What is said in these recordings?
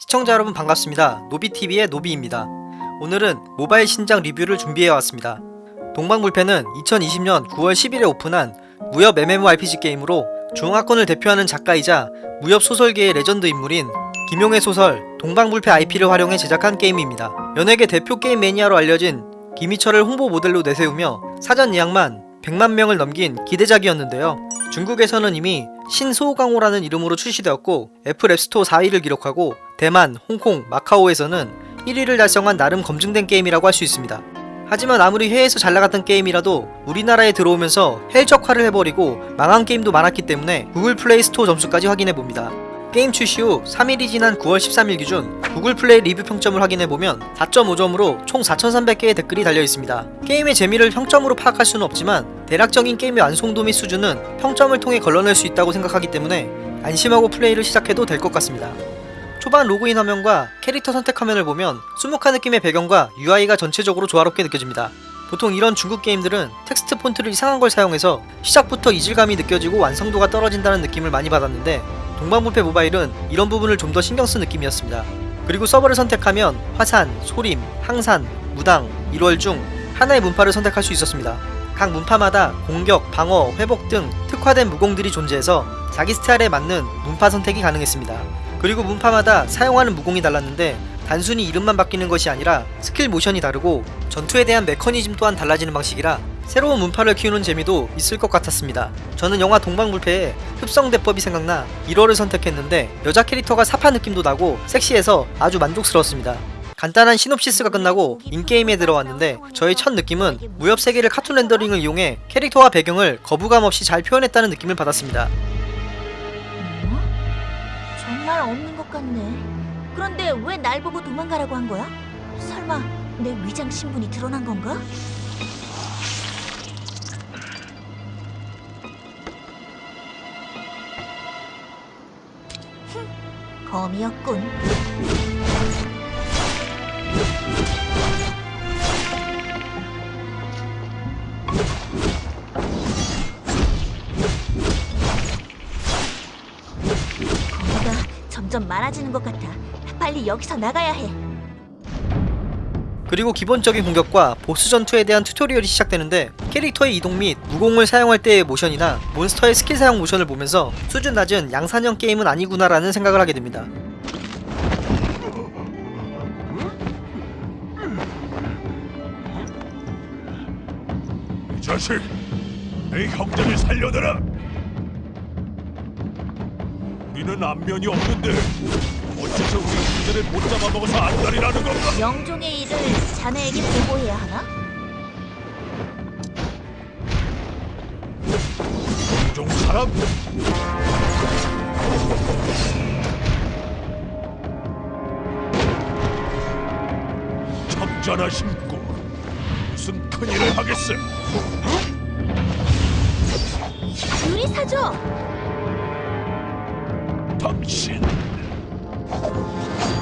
시청자 여러분 반갑습니다. 노비TV의 노비입니다. 오늘은 모바일 신작 리뷰를 준비해왔습니다. 동방불패는 2020년 9월 10일에 오픈한 무협 MMORPG 게임으로 중화권을 대표하는 작가이자 무협 소설계의 레전드 인물인 김용의 소설 동방불패 IP를 활용해 제작한 게임입니다. 연예계 대표 게임 매니아로 알려진 김희철을 홍보 모델로 내세우며 사전 예약만 100만 명을 넘긴 기대작이었는데요. 중국에서는 이미 신소강호라는 이름으로 출시되었고 애플 앱스토어 4위를 기록하고 대만, 홍콩, 마카오에서는 1위를 달성한 나름 검증된 게임이라고 할 수 있습니다. 하지만 아무리 해외에서 잘 나갔던 게임이라도 우리나라에 들어오면서 헬적화를 해버리고 망한 게임도 많았기 때문에 구글 플레이 스토어 점수까지 확인해봅니다. 게임 출시 후 3일이 지난 9월 13일 기준 구글 플레이 리뷰 평점을 확인해보면 4.5점으로 총 4,300개의 댓글이 달려있습니다. 게임의 재미를 평점으로 파악할 수는 없지만 대략적인 게임의 완성도 및 수준은 평점을 통해 걸러낼 수 있다고 생각하기 때문에 안심하고 플레이를 시작해도 될 것 같습니다. 초반 로그인 화면과 캐릭터 선택 화면을 보면 수묵한 느낌의 배경과 UI가 전체적으로 조화롭게 느껴집니다. 보통 이런 중국 게임들은 텍스트 폰트를 이상한 걸 사용해서 시작부터 이질감이 느껴지고 완성도가 떨어진다는 느낌을 많이 받았는데 동방불패 모바일은 이런 부분을 좀 더 신경 쓴 느낌이었습니다. 그리고 서버를 선택하면 화산, 소림, 항산, 무당, 일월 중 하나의 문파를 선택할 수 있었습니다. 각 문파마다 공격, 방어, 회복 등 특화된 무공들이 존재해서 자기 스타일에 맞는 문파 선택이 가능했습니다. 그리고 문파마다 사용하는 무공이 달랐는데 단순히 이름만 바뀌는 것이 아니라 스킬 모션이 다르고 전투에 대한 메커니즘 또한 달라지는 방식이라 새로운 문파를 키우는 재미도 있을 것 같았습니다. 저는 영화 동방불패의 흡성대법이 생각나 일월을 선택했는데 여자 캐릭터가 사파 느낌도 나고 섹시해서 아주 만족스러웠습니다. 간단한 시놉시스가 끝나고 in-game에 들어왔는데 저의 첫 느낌은 무협 세계를 카툰 렌더링을 이용해 캐릭터와 배경을 거부감 없이 잘 표현했다는 느낌을 받았습니다. 어? 정말 없는 것 같네. 그런데 왜 날 보고 도망가라고 한 거야? 설마 내 위장 신분이 드러난 건가? 흠, 검이었군. 거미가 점점 많아지는 것 같아. 빨리 여기서 나가야 해. 그리고 기본적인 공격과 보스 전투에 대한 tutorial이 시작되는데 캐릭터의 이동 및 무공을 사용할 때의 모션이나 몬스터의 스킬 사용 모션을 보면서 수준 낮은 양산형 게임은 아니구나라는 생각을 하게 됩니다. 이 자식, 내 형제를 살려내라. 우리는 안면이 없는데 어째서 우리 형제를 못 잡아먹어서 안달이라는 건가? 영종의 일을 자네에게 보고해야 하나? 종 사람? 적자나 심고 무슨 큰일을 하겠어? 유리사죠? 당신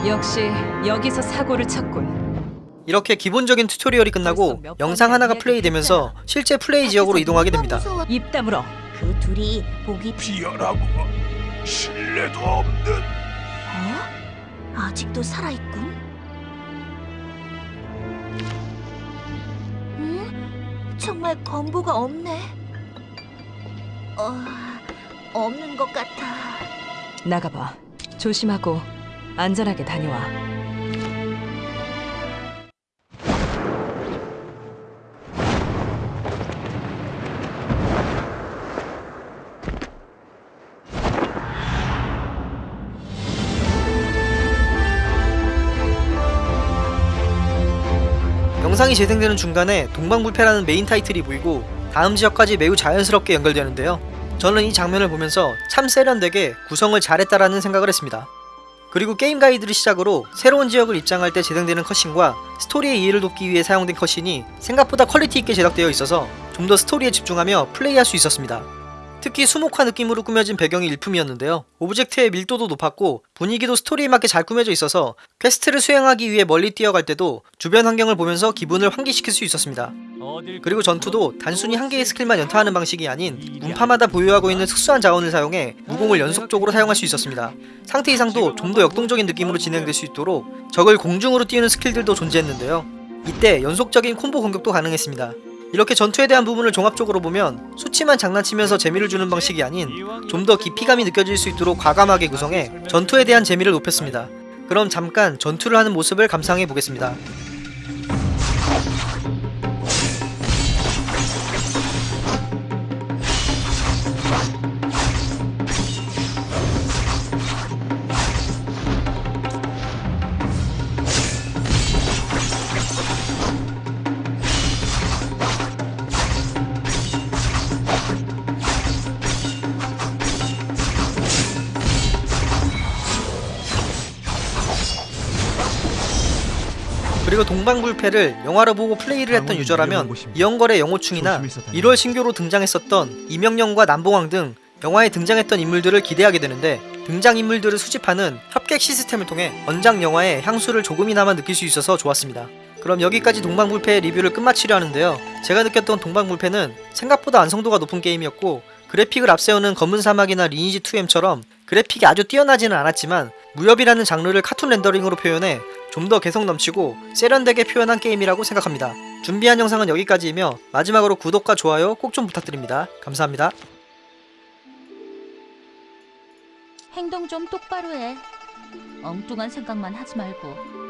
역시 여기서 사고를 쳤군. 이렇게 기본적인 튜토리얼이 끝나고 영상 하나가 플레이되면서 실제 플레이 지역으로 이동하게 됩니다. 입 다물어. 그 둘이 보기 비열하고 신뢰도 없는 어? 아직도 살아있군? 정말 건보가 없네. 어... 없는 것 같아. 나가봐. 조심하고 안전하게 다녀와. 영상이 재생되는 중간에 동방불패라는 메인 타이틀이 보이고 다음 지역까지 매우 자연스럽게 연결되는데요. 저는 이 장면을 보면서 참 세련되게 구성을 잘했다라는 생각을 했습니다. 그리고 게임 가이드를 시작으로 새로운 지역을 입장할 때 재생되는 cutscene과 스토리의 이해를 돕기 위해 사용된 cutscene이 생각보다 quality 있게 제작되어 있어서 좀 더 스토리에 집중하며 플레이할 수 있었습니다. 특히 수묵화 느낌으로 꾸며진 배경이 일품이었는데요. object의 밀도도 높았고 분위기도 스토리에 맞게 잘 꾸며져 있어서 quest를 수행하기 위해 멀리 뛰어갈 때도 주변 환경을 보면서 기분을 환기시킬 수 있었습니다. 그리고 전투도 단순히 한 개의 스킬만 연타하는 방식이 아닌 문파마다 보유하고 있는 특수한 자원을 사용해 무공을 연속적으로 사용할 수 있었습니다. 상태 이상도 좀 더 역동적인 느낌으로 진행될 수 있도록 적을 공중으로 띄우는 스킬들도 존재했는데요. 이때 연속적인 콤보 공격도 가능했습니다. 이렇게 전투에 대한 부분을 종합적으로 보면 수치만 장난치면서 재미를 주는 방식이 아닌 좀 더 깊이감이 느껴질 수 있도록 과감하게 구성해 전투에 대한 재미를 높였습니다. 그럼 잠깐 전투를 하는 모습을 감상해 보겠습니다. 그리고 동방불패를 영화로 보고 플레이를 했던 유저라면 이영걸의 영호충이나 1월 신교로 등장했었던 이명령과 남봉왕 등 영화에 등장했던 인물들을 기대하게 되는데 등장인물들을 수집하는 협객 시스템을 통해 원작 영화의 향수를 조금이나마 느낄 수 있어서 좋았습니다. 그럼 여기까지 동방불패의 리뷰를 끝마치려 하는데요. 제가 느꼈던 동방불패는 생각보다 완성도가 높은 게임이었고 그래픽을 앞세우는 검은 사막이나 리니지 2M처럼 그래픽이 아주 뛰어나지는 않았지만 무협이라는 장르를 카툰 렌더링으로 표현해 좀 더 개성 넘치고 세련되게 표현한 게임이라고 생각합니다. 준비한 영상은 여기까지이며 마지막으로 구독과 좋아요 꼭 좀 부탁드립니다. 감사합니다. 행동 좀 똑바로 해. 엉뚱한 생각만 하지 말고.